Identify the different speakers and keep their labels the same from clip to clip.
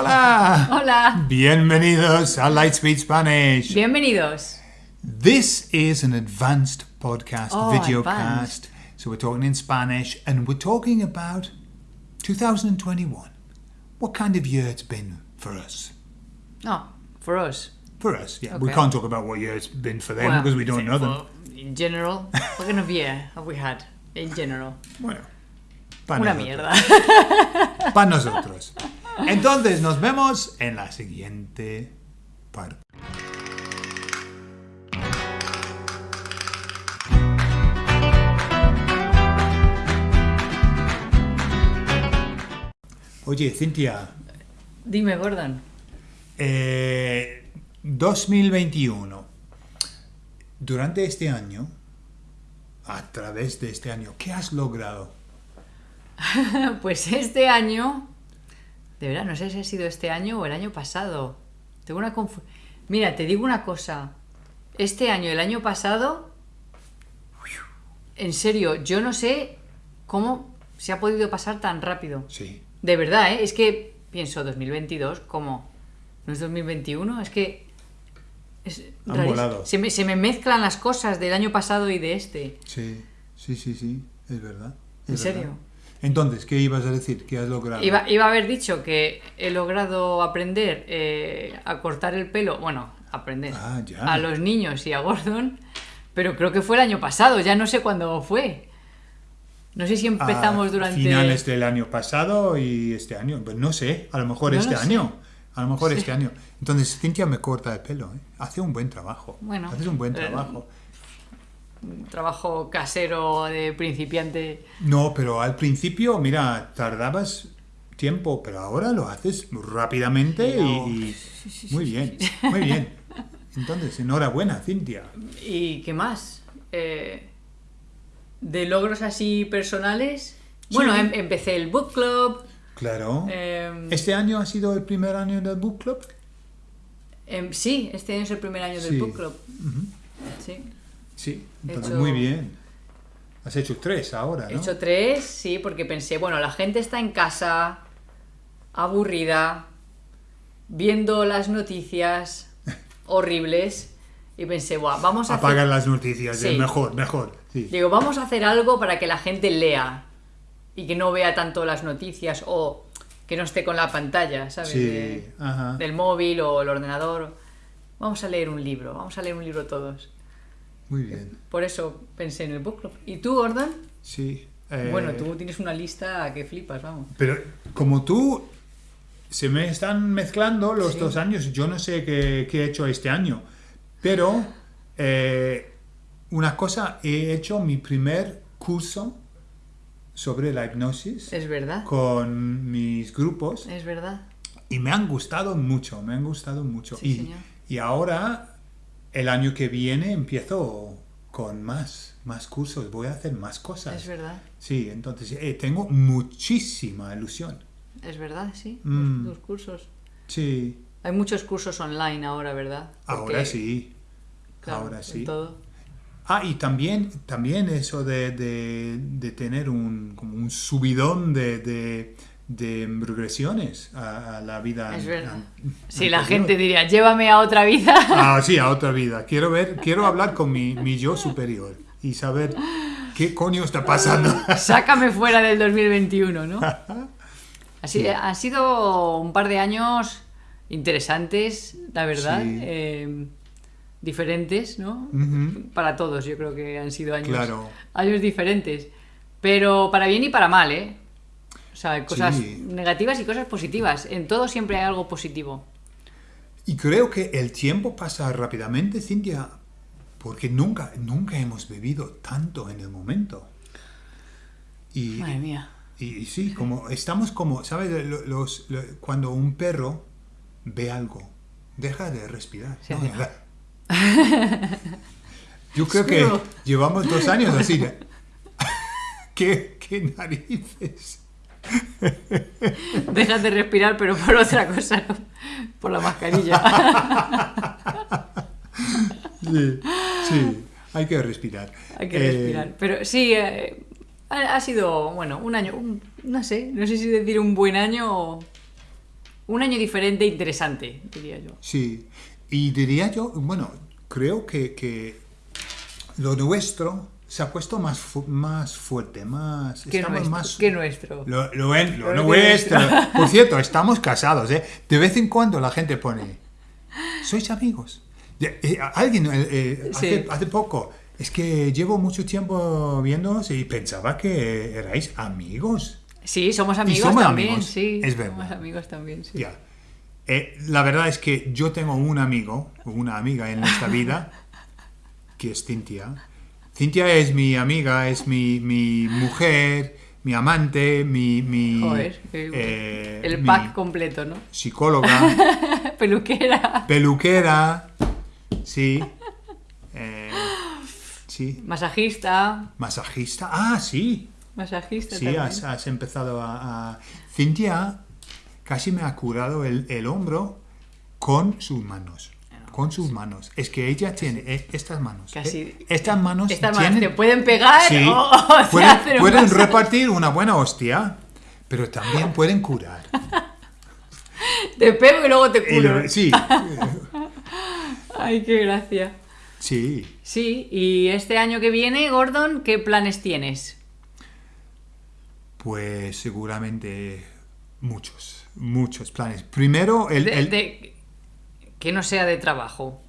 Speaker 1: Hola.
Speaker 2: Hola.
Speaker 1: Bienvenidos a Lightspeed Spanish.
Speaker 2: Bienvenidos.
Speaker 1: This is an advanced podcast,
Speaker 2: Oh,
Speaker 1: video
Speaker 2: advanced.
Speaker 1: cast. So we're talking in Spanish and we're talking about 2021. What kind of year it's been for us?
Speaker 2: Oh, for us.
Speaker 1: For us, yeah. We can't talk about what year it's been for them
Speaker 2: Well,
Speaker 1: because we don't know them.
Speaker 2: In general, what kind of year have we had? In general.
Speaker 1: Bueno, para
Speaker 2: Una
Speaker 1: nosotros.
Speaker 2: mierda.
Speaker 1: Para nosotros. Entonces nos vemos en la siguiente parte. Oye, Cintia,
Speaker 2: Dime, Gordon.
Speaker 1: eh, 2021. Durante este año, a través de este año, ¿qué has logrado?
Speaker 2: Pues este año. De verdad, no sé si ha sido este año o el año pasado. Tengo una confu- Mira, te digo una cosa. Este año, el año pasado. En serio, yo no sé cómo se ha podido pasar tan rápido.
Speaker 1: Sí.
Speaker 2: De verdad, ¿eh? Es que pienso 2022, ¿cómo? ¿No es 2021? Es que... Es
Speaker 1: Han
Speaker 2: rarísimo.
Speaker 1: volado.
Speaker 2: Se me, se me mezclan las cosas del año pasado y de este.
Speaker 1: Sí, sí, sí, sí, es verdad.
Speaker 2: ¿En serio?
Speaker 1: Entonces, ¿qué ibas a decir? ¿Qué has logrado?
Speaker 2: Iba, iba a haber dicho que he logrado aprender eh, a cortar el pelo, bueno, aprender
Speaker 1: Ah,
Speaker 2: a los niños y a Gordon, pero creo que fue el año pasado, ya no sé cuándo fue. No sé si empezamos
Speaker 1: A
Speaker 2: durante...
Speaker 1: finales del año pasado y este año. Pues no sé, a lo mejor
Speaker 2: No
Speaker 1: este
Speaker 2: lo sé.
Speaker 1: año. A lo mejor este año. Entonces, Cintia me corta el pelo. ¿eh? Hace un buen trabajo.
Speaker 2: Bueno,
Speaker 1: Haces un buen
Speaker 2: eh,
Speaker 1: trabajo.
Speaker 2: Trabajo casero de principiante.
Speaker 1: No, pero al principio, mira, tardabas tiempo, pero ahora lo haces rápidamente
Speaker 2: no.
Speaker 1: y, muy bien, muy bien. Entonces, enhorabuena, Cintia.
Speaker 2: ¿Y qué más? Eh, de logros así personales.
Speaker 1: Sí.
Speaker 2: Bueno, em- empecé el book club.
Speaker 1: Claro.
Speaker 2: em,
Speaker 1: ¿Este año ha sido el primer año del book club?
Speaker 2: em, sí, este año es el primer año
Speaker 1: Sí.
Speaker 2: del book club. Sí.
Speaker 1: Sí,
Speaker 2: He
Speaker 1: entonces
Speaker 2: hecho-
Speaker 1: muy bien. Has hecho tres ahora,
Speaker 2: He
Speaker 1: ¿no?
Speaker 2: hecho tres, sí, porque pensé, bueno, la gente está en casa, aburrida, viendo las noticias horribles, y pensé, Buah, vamos a hacer...
Speaker 1: Apagan las noticias,
Speaker 2: Sí.
Speaker 1: mejor, mejor. Sí.
Speaker 2: Digo, vamos a hacer algo para que la gente lea y que no vea tanto las noticias o que no esté con la pantalla, ¿sabes?
Speaker 1: Sí,
Speaker 2: De- del móvil o el ordenador. Vamos a leer un libro, vamos a leer un libro todos.
Speaker 1: Muy bien.
Speaker 2: Por eso pensé en el book club. ¿Y tú, Gordon?
Speaker 1: Sí. eh,
Speaker 2: Bueno, tú tienes una lista que flipas, vamos.
Speaker 1: Pero como tú, se me están mezclando los
Speaker 2: Sí.
Speaker 1: dos años. Yo no sé qué, qué he hecho este año. Pero, eh, una cosa, he hecho mi primer curso sobre la hipnosis
Speaker 2: Es verdad,
Speaker 1: con mis grupos.
Speaker 2: es verdad.
Speaker 1: Y me han gustado mucho, me han gustado mucho.
Speaker 2: Sí,
Speaker 1: y,
Speaker 2: señor.
Speaker 1: y ahora, el año que viene, empiezo con más, más cursos, voy a hacer más cosas.
Speaker 2: Es verdad,
Speaker 1: Sí, entonces eh, tengo muchísima ilusión.
Speaker 2: es verdad, sí.
Speaker 1: Mm.
Speaker 2: Los cursos.
Speaker 1: Sí,
Speaker 2: Hay muchos cursos online ahora, ¿verdad?
Speaker 1: ahora sí.
Speaker 2: claro,
Speaker 1: ahora sí.
Speaker 2: todo.
Speaker 1: Ah, y también, también eso de, de- de tener un, como un subidón de, de, de regresiones a, a la vida.
Speaker 2: Es verdad. Si la gente diría, llévame a otra vida.
Speaker 1: Ah, sí, a otra vida. Quiero ver, quiero hablar con mi, mi yo superior y saber qué coño está pasando.
Speaker 2: Sácame fuera del 2021, ¿no? Así, Han sido un par de años interesantes, la verdad.
Speaker 1: Sí.
Speaker 2: eh, diferentes, ¿no? Para todos, yo creo que han sido años,
Speaker 1: Claro.
Speaker 2: años diferentes. Pero para bien y para mal, ¿eh? O sea, hay cosas
Speaker 1: Sí.
Speaker 2: negativas y cosas positivas. En todo siempre hay algo positivo.
Speaker 1: Y creo que el tiempo pasa rápidamente, Cintia, porque nunca, nunca hemos bebido tanto en el momento. Y,
Speaker 2: Madre mía.
Speaker 1: y- y sí, como estamos como, ¿sabes? Lo- Los, lo- cuando un perro ve algo, deja de respirar.
Speaker 2: Se
Speaker 1: ¿no? Yo creo que llevamos dos años así. ¿Qué, ¿Qué narices?
Speaker 2: Dejas de respirar, pero por otra cosa, ¿no? por la mascarilla.
Speaker 1: Sí, sí, hay que respirar.
Speaker 2: Hay que
Speaker 1: Eh,
Speaker 2: respirar. Pero sí, eh, ha, ha sido, bueno, un año, un- no sé, no sé si decir un buen año o... un año diferente e interesante, diría yo.
Speaker 1: Sí, y diría yo, bueno, creo que, que lo nuestro se ha puesto más, fu- más fuerte, más...
Speaker 2: ¿Qué
Speaker 1: estamos
Speaker 2: nuestro?
Speaker 1: más...
Speaker 2: ¿Qué nuestro?
Speaker 1: Lo, lo en- lo
Speaker 2: Lo
Speaker 1: nuestro.
Speaker 2: nuestro.
Speaker 1: Por cierto, estamos casados, ¿eh? De vez en cuando la gente pone, ¿sois amigos? Eh, alguien eh, eh, hace,
Speaker 2: Sí.
Speaker 1: hace poco, es que llevo mucho tiempo viéndonos y pensaba que erais amigos.
Speaker 2: Sí, somos amigos
Speaker 1: somos
Speaker 2: también,
Speaker 1: amigos,
Speaker 2: sí.
Speaker 1: es
Speaker 2: Somos
Speaker 1: verdad.
Speaker 2: amigos también, sí.
Speaker 1: Eh, la verdad es que yo tengo un amigo, una amiga en esta vida, que es Cintia. Cintia es mi amiga, es mi, mi mujer, mi amante, mi, mi,
Speaker 2: Joder,
Speaker 1: eh,
Speaker 2: el
Speaker 1: mi
Speaker 2: pack completo, ¿no?
Speaker 1: psicóloga,
Speaker 2: Peluquera,
Speaker 1: peluquera, sí, eh, sí,
Speaker 2: masajista,
Speaker 1: masajista, ah, sí,
Speaker 2: masajista
Speaker 1: Sí,
Speaker 2: también.
Speaker 1: has, has empezado a, a- Cintia casi me ha curado el, el hombro con sus manos. Con sus manos. Es que ella tiene eh, estas manos.
Speaker 2: Casi-
Speaker 1: eh, estas manos
Speaker 2: Estas manos te pueden pegar
Speaker 1: Sí,
Speaker 2: o, o te
Speaker 1: pueden,
Speaker 2: un
Speaker 1: pueden repartir una buena hostia, pero también pueden curar.
Speaker 2: Te pego y luego te curo.
Speaker 1: sí,
Speaker 2: Ay, qué gracia.
Speaker 1: sí.
Speaker 2: Sí, y este año que viene, Gordon, ¿qué planes tienes?
Speaker 1: Pues seguramente muchos, muchos planes. Primero, el...
Speaker 2: De-
Speaker 1: el-
Speaker 2: de- que no sea de trabajo.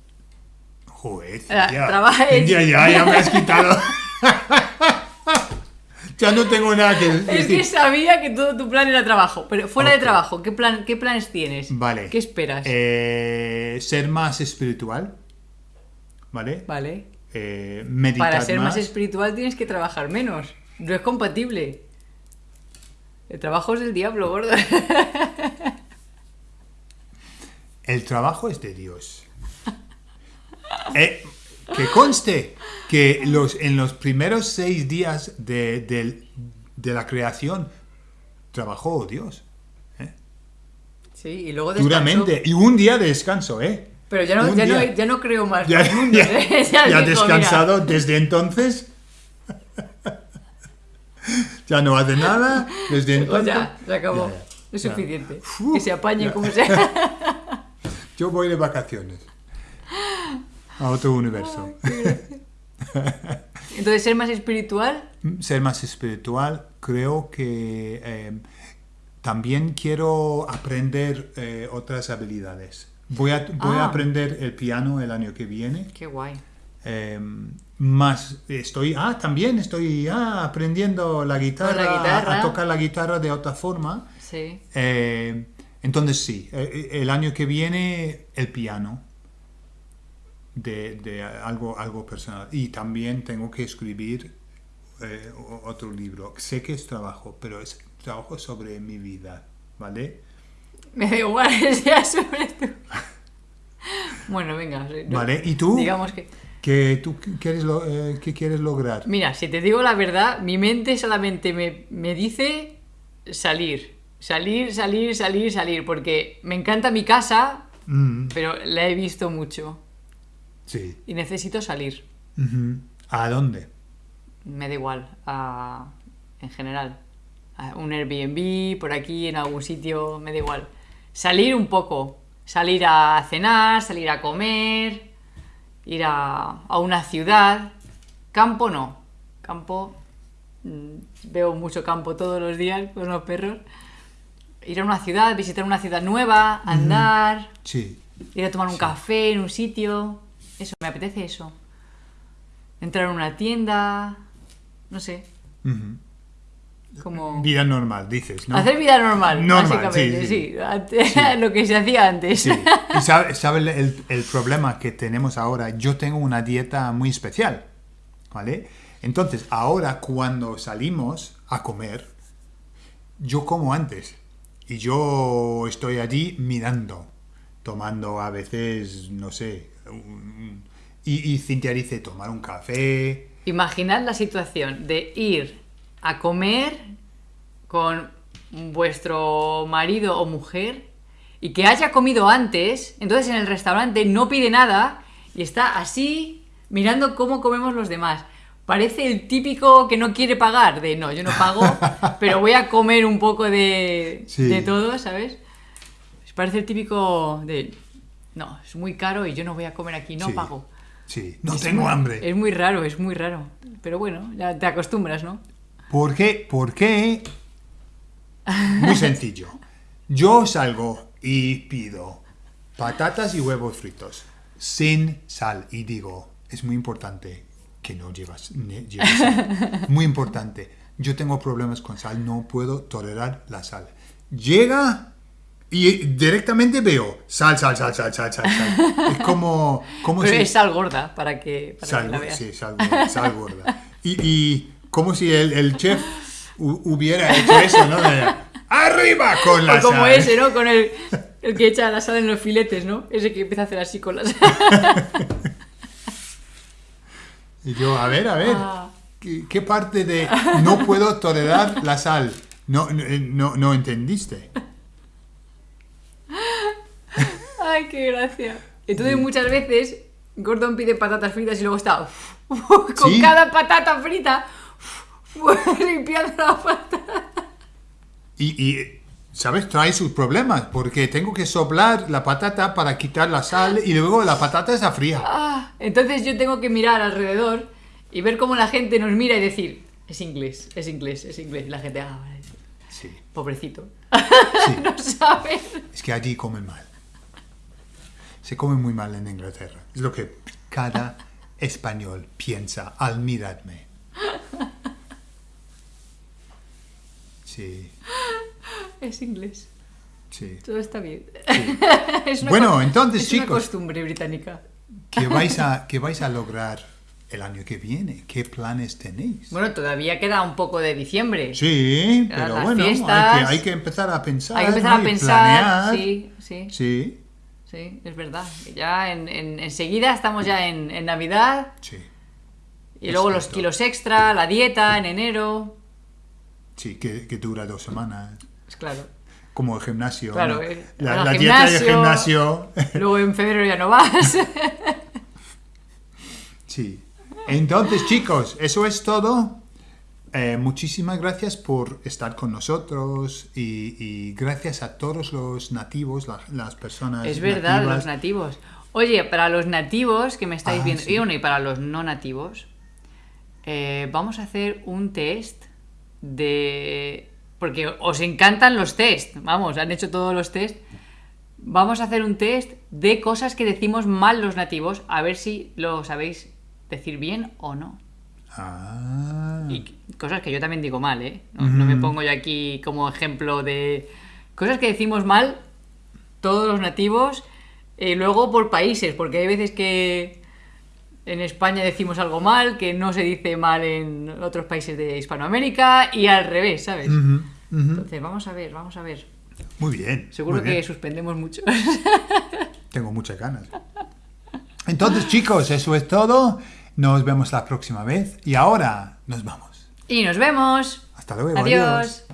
Speaker 1: Joder,
Speaker 2: trabaja-
Speaker 1: Cintia, ya, ya me has quitado. ya no tengo nada que
Speaker 2: Es
Speaker 1: decir.
Speaker 2: que sabía que todo tu plan era trabajo, pero fuera de trabajo, ¿qué, plan, ¿qué planes tienes?
Speaker 1: Vale.
Speaker 2: ¿Qué esperas?
Speaker 1: Eh, ser más espiritual. ¿Vale?
Speaker 2: Vale.
Speaker 1: Eh, meditar
Speaker 2: Para ser más.
Speaker 1: más.
Speaker 2: espiritual tienes que trabajar menos. No es compatible. El trabajo es del diablo, gordo.
Speaker 1: El trabajo es de Dios. Eh, que conste que los, en los primeros seis días de, la creación trabajó Dios. ¿eh?
Speaker 2: Sí, y luego descansó.
Speaker 1: Duramente. Y un día de descanso, ¿eh?
Speaker 2: Pero ya no,
Speaker 1: Un
Speaker 2: ya, no,
Speaker 1: día.
Speaker 2: ya no creo más.
Speaker 1: ya,
Speaker 2: ¿eh?
Speaker 1: ya ha
Speaker 2: mira,
Speaker 1: descansado desde entonces. ya no hace nada desde
Speaker 2: Pues
Speaker 1: entonces.
Speaker 2: ya, se acabó. Es suficiente.
Speaker 1: Uf,
Speaker 2: que se apañe como sea.
Speaker 1: Yo voy de vacaciones a otro universo.
Speaker 2: Entonces, ser más espiritual.
Speaker 1: Ser más espiritual, creo que eh, también quiero aprender eh, otras habilidades. Voy a, voy a
Speaker 2: Ah.
Speaker 1: aprender el piano el año que viene.
Speaker 2: Qué guay.
Speaker 1: Eh, más estoy ah también estoy ah, aprendiendo la guitarra,
Speaker 2: la guitarra.
Speaker 1: a tocar la guitarra de otra forma
Speaker 2: Sí.
Speaker 1: Eh, entonces sí eh, el año que viene el piano de, de algo algo personal y también tengo que escribir eh, otro libro sé que es trabajo pero es trabajo sobre mi vida vale
Speaker 2: Me da igual sea sobre tú. Bueno, venga.
Speaker 1: vale y tú
Speaker 2: Digamos que.
Speaker 1: que tú quieres lo- eh, qué quieres lograr
Speaker 2: Mira, si te digo la verdad, mi mente solamente me, me dice salir. Salir, salir, salir, salir. Porque me encanta mi casa,
Speaker 1: Mm,
Speaker 2: pero la he visto mucho.
Speaker 1: sí
Speaker 2: Y necesito salir.
Speaker 1: ¿A dónde?
Speaker 2: Me da igual. a- en general. A un Airbnb, por aquí, en algún sitio, me da igual. Salir un poco. Salir a cenar, salir a comer, ir a, a una ciudad. Campo no. Campo. mm, Veo mucho campo todos los días con los perros. Ir a una ciudad, visitar una ciudad nueva, andar,
Speaker 1: Sí.
Speaker 2: ir a tomar un café en un sitio. Eso, me apetece eso. Entrar en una tienda. No sé.
Speaker 1: Ujú.
Speaker 2: Como.
Speaker 1: Vida normal, dices, ¿no?
Speaker 2: Hacer vida normal,
Speaker 1: Normal,
Speaker 2: básicamente,
Speaker 1: sí,
Speaker 2: sí.
Speaker 1: sí.
Speaker 2: Lo que se hacía antes.
Speaker 1: Sí. Y sabe, sabe el- el problema que tenemos ahora. Yo tengo una dieta muy especial, ¿vale? Entonces, ahora cuando salimos a comer, yo como antes. Y yo estoy allí mirando, tomando a veces, no sé, un- y, y Cintia dice tomar un café.
Speaker 2: Imaginad la situación de ir a comer con vuestro marido o mujer y que haya comido antes, entonces en el restaurante no pide nada y está así mirando cómo comemos los demás. Parece el típico que no quiere pagar, de no, yo no pago, pero voy a comer un poco de,
Speaker 1: Sí.
Speaker 2: de todo, ¿sabes? Parece el típico de. No, es muy caro y yo no voy a comer aquí, no
Speaker 1: Sí.
Speaker 2: pago.
Speaker 1: Sí, no
Speaker 2: Es
Speaker 1: tengo
Speaker 2: muy-
Speaker 1: hambre.
Speaker 2: Es muy raro, es muy raro. Pero bueno, ya te acostumbras, ¿no?
Speaker 1: ¿Por qué? ¿Por qué? Muy sencillo. Yo salgo y pido patatas y huevos fritos sin sal y digo, es muy importante que no llevas, lleves sal. Muy importante. Yo tengo problemas con sal, no puedo tolerar la sal. Llega y directamente veo sal, sal, sal, sal, sal, sal. sal. Es como, como
Speaker 2: Pero
Speaker 1: si...
Speaker 2: es sal gorda para que, para que
Speaker 1: Sal,
Speaker 2: la veas.
Speaker 1: sí, sal, gorda, sal gorda. Y, y como si el, el chef hu- hubiera hecho eso, ¿no? ¡Arriba con la
Speaker 2: O como
Speaker 1: sal!
Speaker 2: ese, ¿no? Con el, el que echa la sal en los filetes, ¿no? Ese que empieza a hacer así con la sal.
Speaker 1: Y yo, a ver, a ver,
Speaker 2: Ah.
Speaker 1: ¿qué, qué parte de no puedo tolerar la sal? No, no, no, no entendiste.
Speaker 2: Ay, qué gracia. Entonces muchas veces Gordon pide patatas fritas y luego está con
Speaker 1: Sí.
Speaker 2: cada patata frita limpiando la patata.
Speaker 1: Y, y, ¿sabes? Trae sus problemas, porque tengo que soplar la patata para quitar la sal y luego la patata está fría.
Speaker 2: Ah, entonces yo tengo que mirar alrededor y ver cómo la gente nos mira y decir, es inglés, es inglés, es inglés. Y la gente, ah, vale,
Speaker 1: Sí,
Speaker 2: pobrecito.
Speaker 1: sí.
Speaker 2: no sabe.
Speaker 1: Es que allí comen mal. Se come muy mal en Inglaterra. Es lo que cada español piensa al mirarme. Sí,
Speaker 2: Es inglés.
Speaker 1: sí.
Speaker 2: Todo está bien.
Speaker 1: sí.
Speaker 2: Es una
Speaker 1: Bueno, entonces,
Speaker 2: es una
Speaker 1: chicos.
Speaker 2: costumbre británica.
Speaker 1: ¿Qué vais, a, ¿Qué vais a lograr el año que viene? ¿Qué planes tenéis?
Speaker 2: Bueno, todavía queda un poco de diciembre.
Speaker 1: Sí,
Speaker 2: Las
Speaker 1: pero bueno,
Speaker 2: fiestas.
Speaker 1: hay que, hay que empezar a pensar.
Speaker 2: Hay que empezar
Speaker 1: ¿no?
Speaker 2: a pensar.
Speaker 1: planear.
Speaker 2: Sí, sí,
Speaker 1: Sí,
Speaker 2: sí, es verdad. Ya en, en- enseguida estamos ya en, en Navidad
Speaker 1: sí,
Speaker 2: y luego los
Speaker 1: Exacto.
Speaker 2: kilos extra, la dieta en enero.
Speaker 1: sí, que, que dura dos semanas.
Speaker 2: Claro.
Speaker 1: Como el gimnasio.
Speaker 2: Claro,
Speaker 1: ¿no?
Speaker 2: eh,
Speaker 1: la, la dieta y el
Speaker 2: gimnasio. Luego en febrero ya no vas.
Speaker 1: sí. Entonces, chicos, eso es todo. Eh, muchísimas gracias por estar con nosotros y, y gracias a todos los nativos, la- las personas.
Speaker 2: es verdad,
Speaker 1: nativas.
Speaker 2: los nativos. Oye, para los nativos que me estáis
Speaker 1: Ah,
Speaker 2: viendo,
Speaker 1: sí.
Speaker 2: y bueno, y para los no nativos, eh, vamos a hacer un test de... Porque os encantan los test, vamos, han hecho todos los test. Vamos a hacer un test de cosas que decimos mal los nativos, a ver si lo sabéis decir bien o no.
Speaker 1: Ah,
Speaker 2: Y cosas que yo también digo mal, ¿eh? No, no me
Speaker 1: Ujú.
Speaker 2: pongo yo aquí como ejemplo de cosas que decimos mal todos los nativos y luego por países, porque hay veces que en España decimos algo mal, que no se dice mal en otros países de Hispanoamérica y al revés, ¿sabes? Entonces, vamos a ver, vamos a ver.
Speaker 1: Muy bien.
Speaker 2: Seguro
Speaker 1: muy
Speaker 2: que suspendemos mucho.
Speaker 1: Tengo muchas ganas. Entonces, chicos, eso es todo. Nos vemos la próxima vez. Y ahora nos vamos.
Speaker 2: y nos vemos.
Speaker 1: Hasta luego.
Speaker 2: Adiós.